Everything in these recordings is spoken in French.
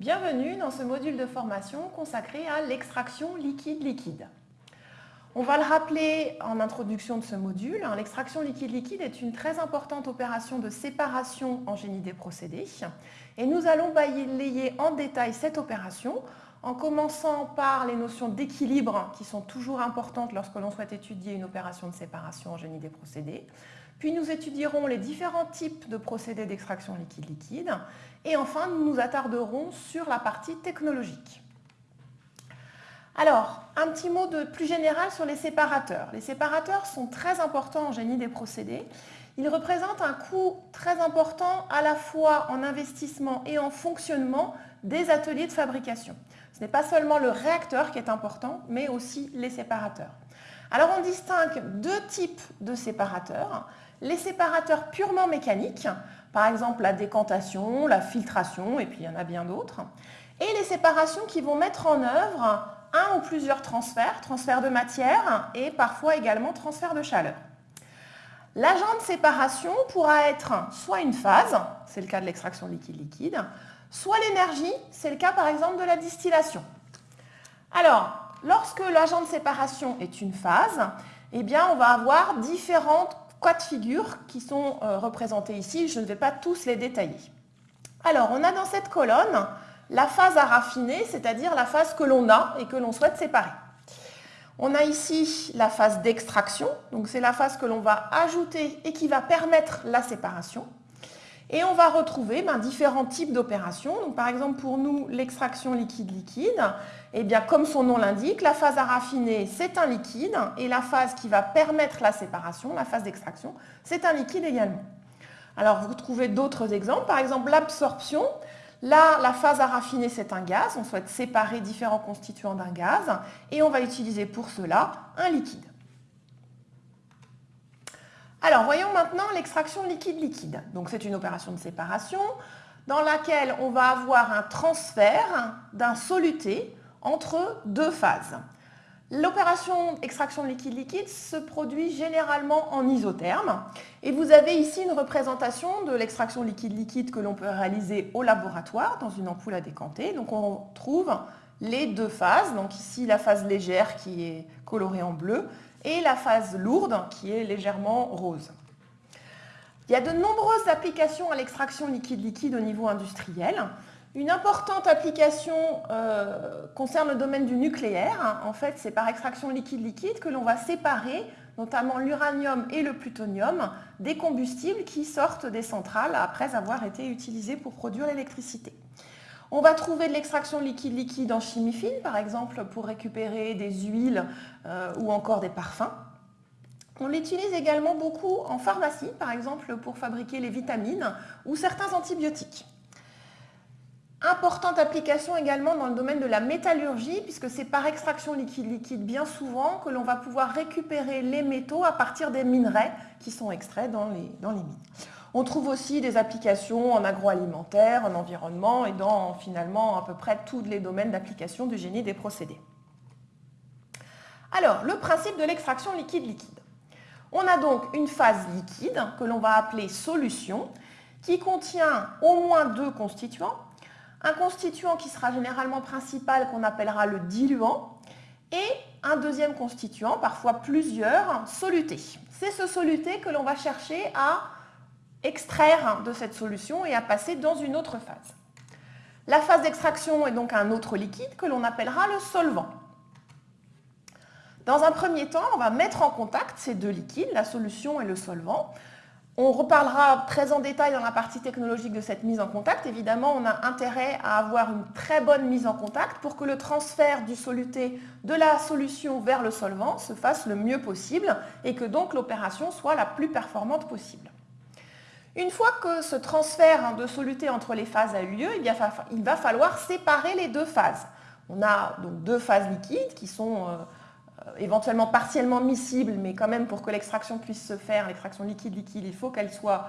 Bienvenue dans ce module de formation consacré à l'extraction liquide-liquide. On va le rappeler en introduction de ce module, hein, l'extraction liquide-liquide est une très importante opération de séparation en génie des procédés et nous allons balayer en détail cette opération en commençant par les notions d'équilibre qui sont toujours importantes lorsque l'on souhaite étudier une opération de séparation en génie des procédés, puis nous étudierons les différents types de procédés d'extraction liquide-liquide. Et enfin, nous nous attarderons sur la partie technologique. Alors, un petit mot de plus général sur les séparateurs. Les séparateurs sont très importants en génie des procédés. Ils représentent un coût très important à la fois en investissement et en fonctionnement des ateliers de fabrication. Ce n'est pas seulement le réacteur qui est important, mais aussi les séparateurs. Alors on distingue deux types de séparateurs les séparateurs purement mécaniques, par exemple la décantation, la filtration, et puis il y en a bien d'autres, et les séparations qui vont mettre en œuvre un ou plusieurs transferts, transfert de matière et parfois également transfert de chaleur. L'agent de séparation pourra être soit une phase, c'est le cas de l'extraction liquide-liquide, soit l'énergie, c'est le cas par exemple de la distillation. Alors, lorsque l'agent de séparation est une phase, eh on va avoir différentes de figures qui sont euh, représentés ici. Je ne vais pas tous les détailler. Alors, on a dans cette colonne la phase à raffiner, c'est-à-dire la phase que l'on a et que l'on souhaite séparer. On a ici la phase d'extraction, donc c'est la phase que l'on va ajouter et qui va permettre la séparation. Et on va retrouver ben, différents types d'opérations. Par exemple, pour nous, l'extraction liquide-liquide, eh bien, comme son nom l'indique, la phase à raffiner, c'est un liquide, et la phase qui va permettre la séparation, la phase d'extraction, c'est un liquide également. Alors, vous trouvez d'autres exemples. Par exemple, l'absorption. Là, la phase à raffiner, c'est un gaz. On souhaite séparer différents constituants d'un gaz, et on va utiliser pour cela un liquide. Alors, voyons maintenant l'extraction liquide-liquide. Donc, c'est une opération de séparation dans laquelle on va avoir un transfert d'un soluté entre deux phases. L'opération extraction liquide-liquide se produit généralement en isotherme. Et vous avez ici une représentation de l'extraction liquide-liquide que l'on peut réaliser au laboratoire dans une ampoule à décanter. Donc on trouve les deux phases. Donc ici la phase légère qui est colorée en bleu et la phase lourde qui est légèrement rose. Il y a de nombreuses applications à l'extraction liquide-liquide au niveau industriel. Une importante application euh, concerne le domaine du nucléaire. En fait, c'est par extraction liquide-liquide que l'on va séparer notamment l'uranium et le plutonium, des combustibles qui sortent des centrales après avoir été utilisés pour produire l'électricité. On va trouver de l'extraction liquide-liquide en chimie fine, par exemple pour récupérer des huiles euh, ou encore des parfums. On l'utilise également beaucoup en pharmacie, par exemple pour fabriquer les vitamines ou certains antibiotiques. Importante application également dans le domaine de la métallurgie, puisque c'est par extraction liquide-liquide bien souvent que l'on va pouvoir récupérer les métaux à partir des minerais qui sont extraits dans les, dans les mines. On trouve aussi des applications en agroalimentaire, en environnement et dans finalement à peu près tous les domaines d'application du génie des procédés. Alors, le principe de l'extraction liquide-liquide. On a donc une phase liquide que l'on va appeler solution qui contient au moins deux constituants. Un constituant qui sera généralement principal qu'on appellera le diluant et un deuxième constituant, parfois plusieurs, solutés. C'est ce soluté que l'on va chercher à extraire de cette solution et à passer dans une autre phase. La phase d'extraction est donc un autre liquide que l'on appellera le solvant. Dans un premier temps, on va mettre en contact ces deux liquides, la solution et le solvant. On reparlera très en détail dans la partie technologique de cette mise en contact. Évidemment, on a intérêt à avoir une très bonne mise en contact pour que le transfert du soluté de la solution vers le solvant se fasse le mieux possible et que donc l'opération soit la plus performante possible. Une fois que ce transfert de soluté entre les phases a eu lieu, il va falloir séparer les deux phases. On a donc deux phases liquides qui sont euh, éventuellement partiellement miscibles, mais quand même pour que l'extraction puisse se faire, l'extraction liquide-liquide, il faut qu'elle soit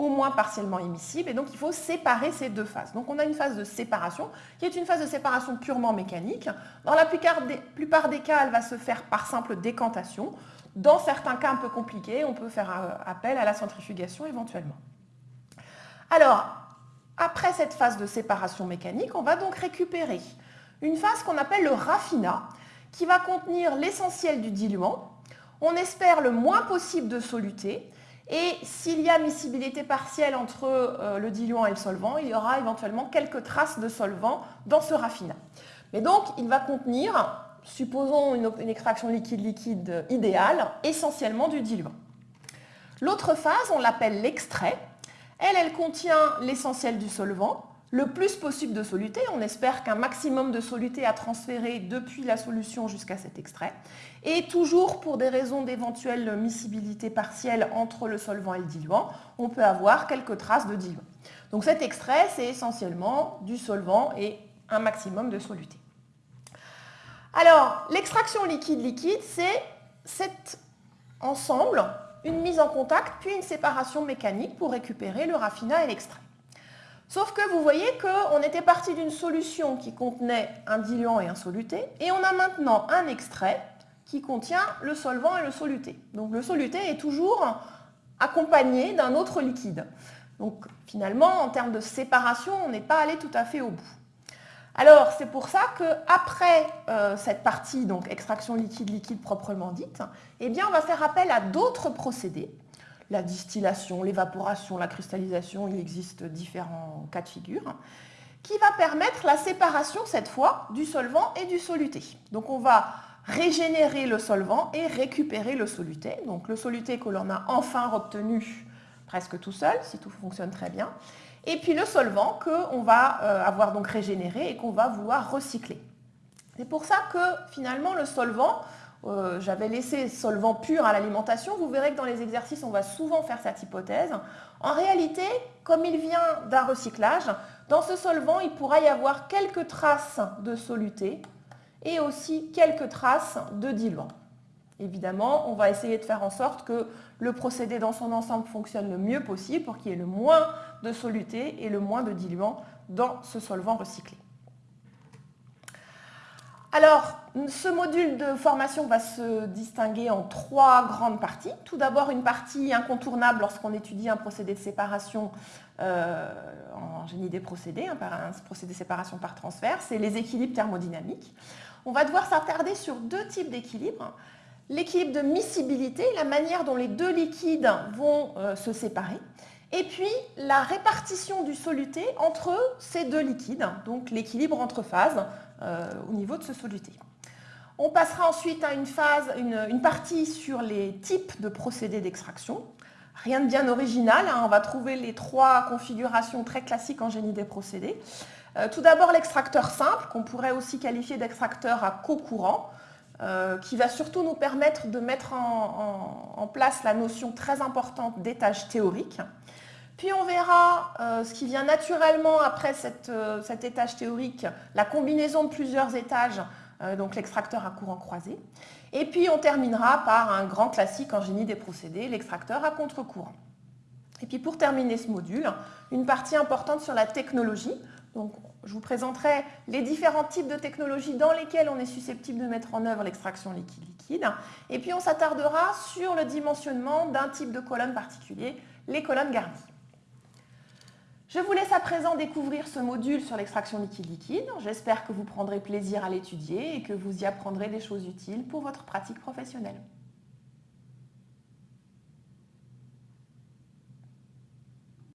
au moins partiellement émissible et donc il faut séparer ces deux phases. Donc on a une phase de séparation qui est une phase de séparation purement mécanique. Dans la plupart des, plupart des cas, elle va se faire par simple décantation. Dans certains cas un peu compliqués, on peut faire euh, appel à la centrifugation éventuellement. Alors, après cette phase de séparation mécanique, on va donc récupérer une phase qu'on appelle le raffinat, qui va contenir l'essentiel du diluant. On espère le moins possible de soluté. Et s'il y a miscibilité partielle entre euh, le diluant et le solvant, il y aura éventuellement quelques traces de solvant dans ce raffinat. Mais donc, il va contenir, supposons une, une extraction liquide-liquide idéale, essentiellement du diluant. L'autre phase, on l'appelle l'extrait. Elle, elle contient l'essentiel du solvant, le plus possible de soluté. On espère qu'un maximum de soluté a transféré depuis la solution jusqu'à cet extrait. Et toujours pour des raisons d'éventuelle miscibilité partielle entre le solvant et le diluant, on peut avoir quelques traces de diluant. Donc cet extrait, c'est essentiellement du solvant et un maximum de soluté. Alors, l'extraction liquide-liquide, c'est cet ensemble une mise en contact, puis une séparation mécanique pour récupérer le raffinat et l'extrait. Sauf que vous voyez qu'on était parti d'une solution qui contenait un diluant et un soluté, et on a maintenant un extrait qui contient le solvant et le soluté. Donc le soluté est toujours accompagné d'un autre liquide. Donc finalement, en termes de séparation, on n'est pas allé tout à fait au bout. Alors, c'est pour ça qu'après euh, cette partie, donc extraction liquide-liquide proprement dite, eh bien, on va faire appel à d'autres procédés. La distillation, l'évaporation, la cristallisation, il existe différents cas de figure, qui va permettre la séparation, cette fois, du solvant et du soluté. Donc, on va régénérer le solvant et récupérer le soluté. Donc, le soluté que l'on a enfin obtenu presque tout seul, si tout fonctionne très bien et puis le solvant qu'on va euh, avoir donc régénéré et qu'on va vouloir recycler. C'est pour ça que finalement le solvant, euh, j'avais laissé solvant pur à l'alimentation, vous verrez que dans les exercices on va souvent faire cette hypothèse. En réalité, comme il vient d'un recyclage, dans ce solvant il pourra y avoir quelques traces de soluté et aussi quelques traces de diluant. Évidemment, on va essayer de faire en sorte que le procédé dans son ensemble fonctionne le mieux possible pour qu'il y ait le moins de soluté et le moins de diluant dans ce solvant recyclé. Alors, ce module de formation va se distinguer en trois grandes parties. Tout d'abord, une partie incontournable lorsqu'on étudie un procédé de séparation euh, en génie des procédés, un, un procédé de séparation par transfert, c'est les équilibres thermodynamiques. On va devoir s'attarder sur deux types d'équilibres l'équilibre de miscibilité, la manière dont les deux liquides vont euh, se séparer, et puis la répartition du soluté entre ces deux liquides, donc l'équilibre entre phases au niveau de ce soluté. On passera ensuite à une, phase, une, partie sur les types de procédés d'extraction. Rien de bien original, hein, on va trouver les trois configurations très classiques en génie des procédés. Euh, tout d'abord l'extracteur simple, qu'on pourrait aussi qualifier d'extracteur à co-courant. Euh, qui va surtout nous permettre de mettre en, place la notion très importante d'étage théorique. Puis on verra euh, ce qui vient naturellement après euh, cet étage théorique, la combinaison de plusieurs étages, donc l'extracteur à courant croisé. Et puis on terminera par un grand classique en génie des procédés, l'extracteur à contre-courant. Et puis pour terminer ce module, une partie importante sur la technologie. Donc je vous présenterai les différents types de technologies dans lesquelles on est susceptible de mettre en œuvre l'extraction liquide-liquide. Et puis on s'attardera sur le dimensionnement d'un type de colonne particulier, les colonnes garnies. Je vous laisse à présent découvrir ce module sur l'extraction liquide-liquide. J'espère que vous prendrez plaisir à l'étudier et que vous y apprendrez des choses utiles pour votre pratique professionnelle.